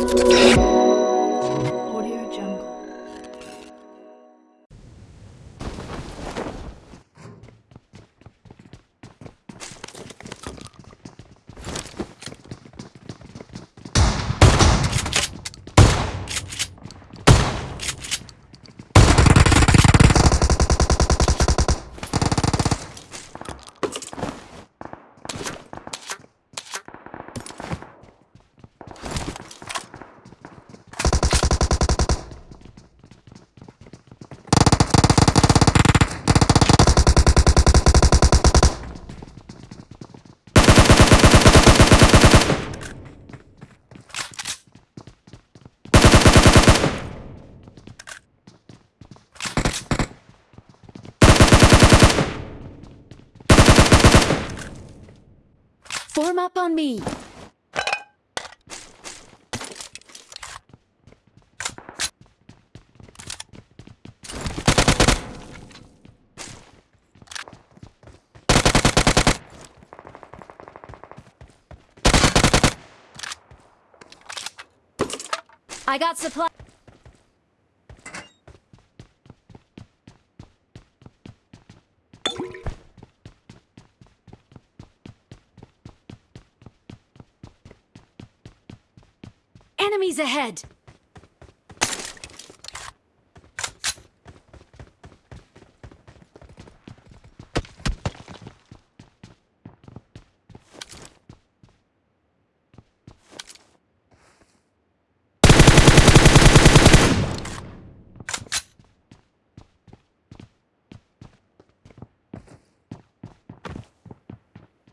Audio Form up on me. I got supply. Enemies ahead!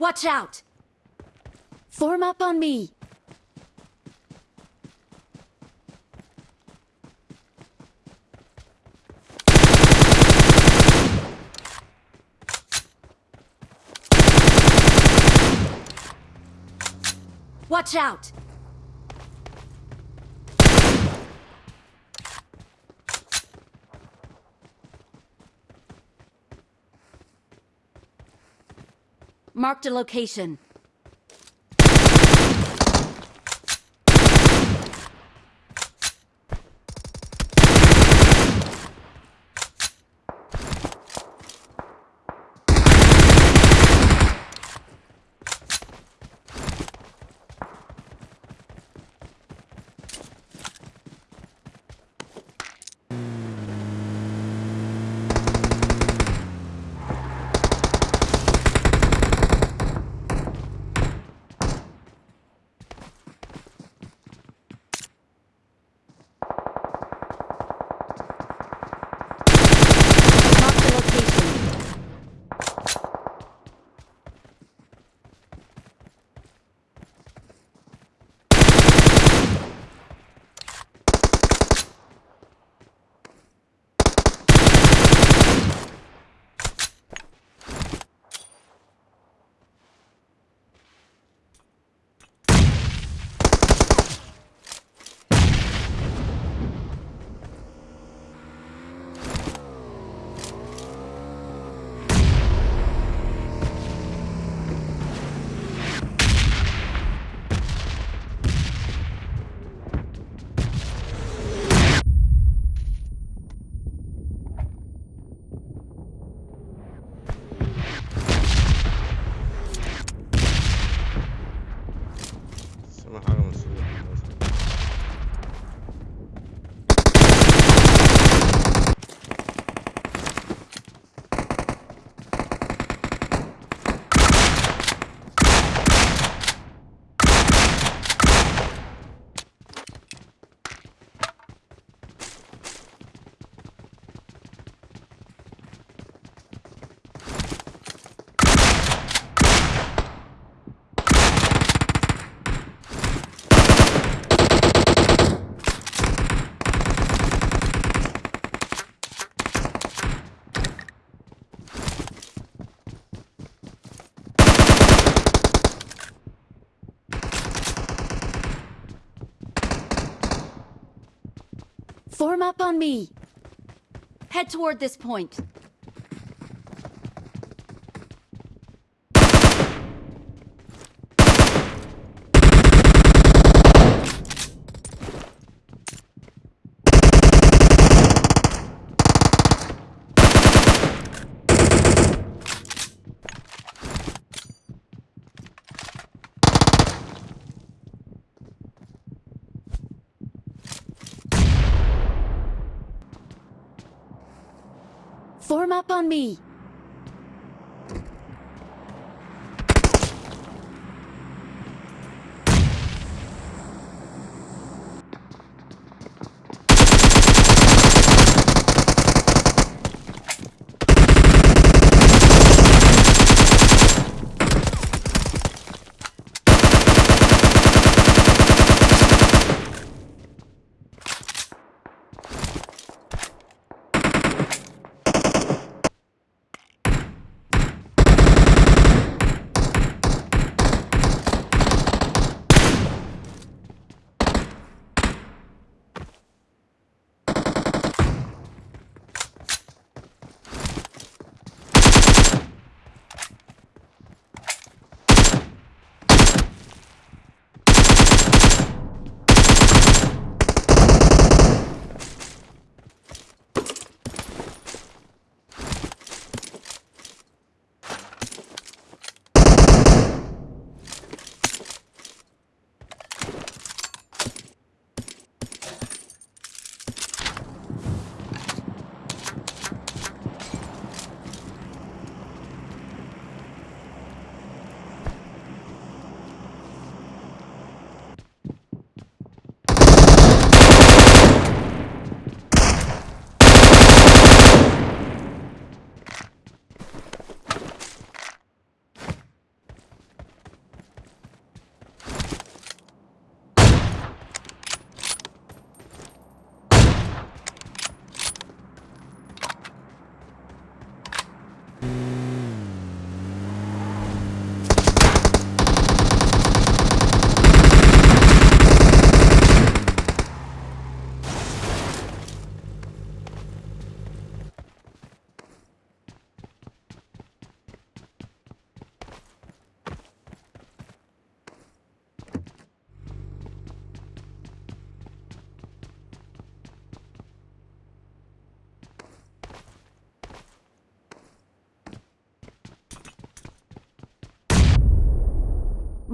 Watch out! Form up on me. Watch out! Marked a location. Form up on me. Head toward this point. Form up on me.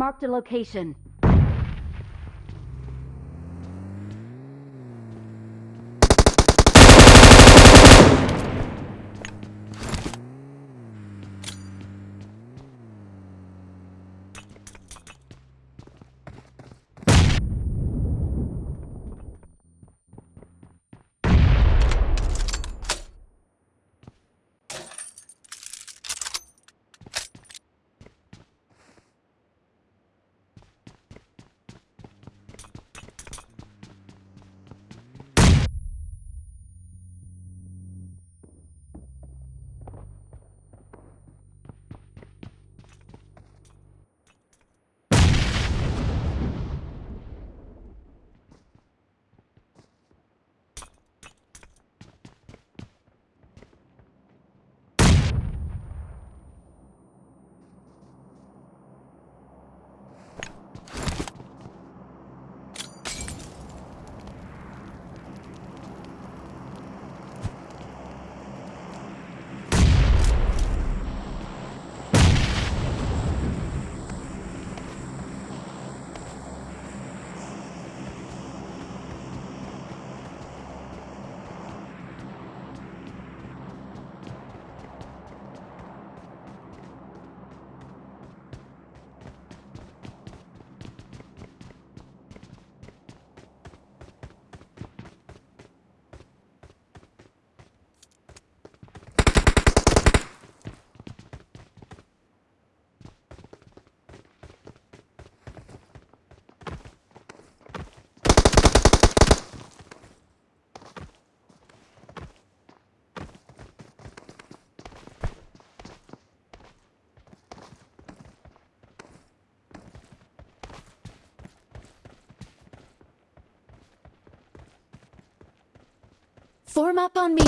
Marked a location. Form up on me.